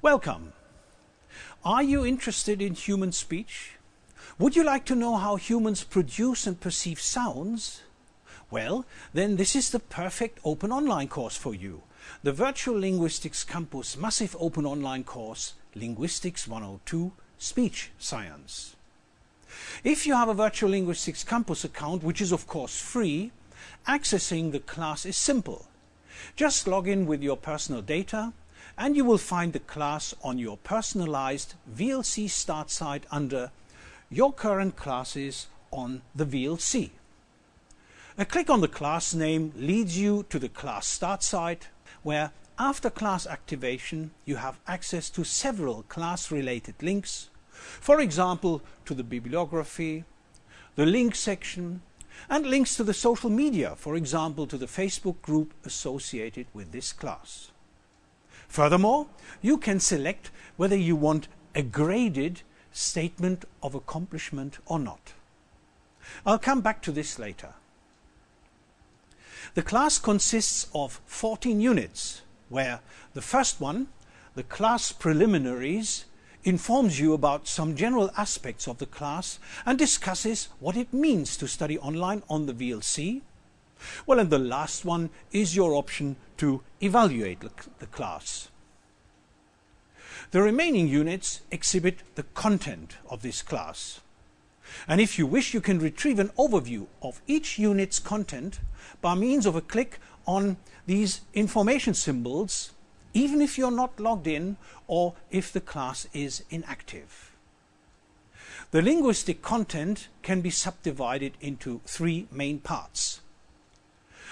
Welcome. Are you interested in human speech? Would you like to know how humans produce and perceive sounds? Well, then this is the perfect open online course for you. The Virtual Linguistics Campus Massive Open Online course, Linguistics 102 Speech Science. If you have a Virtual Linguistics Campus account, which is of course free, accessing the class is simple. Just log in with your personal data and you will find the class on your personalized VLC start site under your current classes on the VLC. A click on the class name leads you to the class start site where after class activation you have access to several class related links, for example to the bibliography, the link section and links to the social media, for example to the Facebook group associated with this class. Furthermore, you can select whether you want a graded statement of accomplishment or not. I'll come back to this later. The class consists of 14 units, where the first one, the class preliminaries, informs you about some general aspects of the class and discusses what it means to study online on the VLC. Well, and the last one is your option to evaluate the class. The remaining units exhibit the content of this class. And if you wish, you can retrieve an overview of each unit's content by means of a click on these information symbols, even if you're not logged in or if the class is inactive. The linguistic content can be subdivided into three main parts.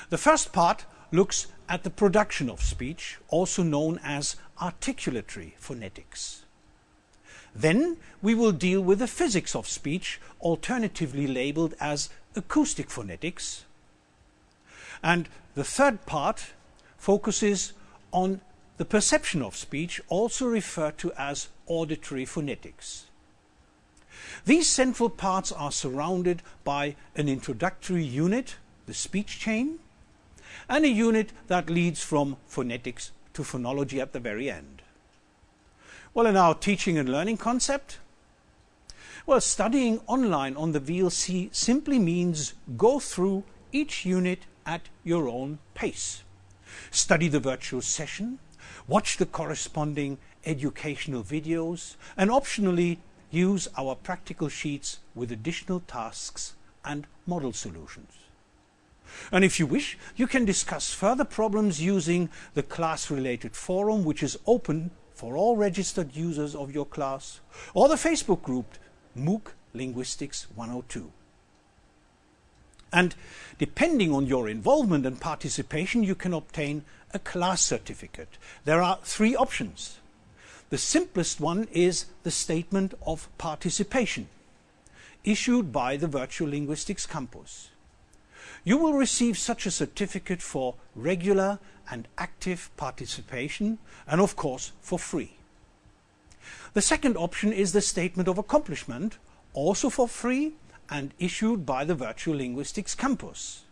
The first part looks at the production of speech, also known as articulatory phonetics. Then we will deal with the physics of speech, alternatively labeled as acoustic phonetics. And the third part focuses on the perception of speech, also referred to as auditory phonetics. These central parts are surrounded by an introductory unit, the speech chain, and a unit that leads from phonetics to phonology at the very end. Well, in our teaching and learning concept, well, studying online on the VLC simply means go through each unit at your own pace. Study the virtual session, watch the corresponding educational videos, and optionally use our practical sheets with additional tasks and model solutions. And if you wish, you can discuss further problems using the class-related forum, which is open for all registered users of your class, or the Facebook group MOOC Linguistics 102. And depending on your involvement and participation, you can obtain a class certificate. There are three options. The simplest one is the Statement of Participation, issued by the Virtual Linguistics Campus. You will receive such a certificate for regular and active participation and of course for free. The second option is the Statement of Accomplishment, also for free and issued by the Virtual Linguistics Campus.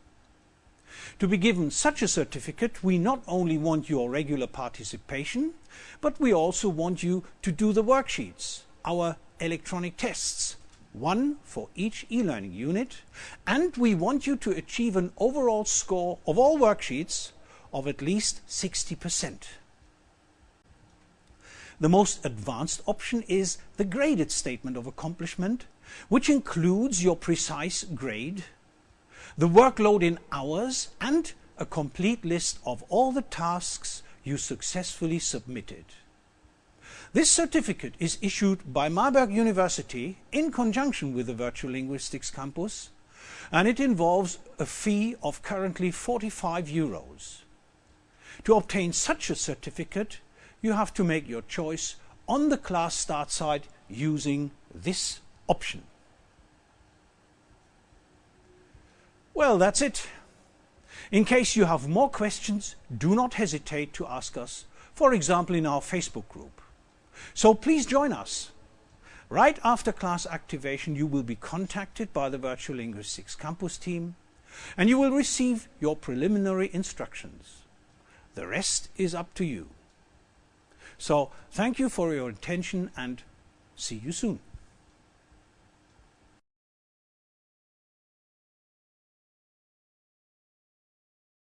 To be given such a certificate, we not only want your regular participation, but we also want you to do the worksheets, our electronic tests, one for each e-learning unit, and we want you to achieve an overall score of all worksheets of at least 60%. The most advanced option is the graded statement of accomplishment, which includes your precise grade, the workload in hours, and a complete list of all the tasks you successfully submitted. This certificate is issued by Marburg University in conjunction with the Virtual Linguistics Campus and it involves a fee of currently 45 euros. To obtain such a certificate you have to make your choice on the class start site using this option. Well, that's it. In case you have more questions, do not hesitate to ask us, for example in our Facebook group. So please join us. Right after class activation, you will be contacted by the Virtual Linguistics Campus team and you will receive your preliminary instructions. The rest is up to you. So thank you for your attention and see you soon.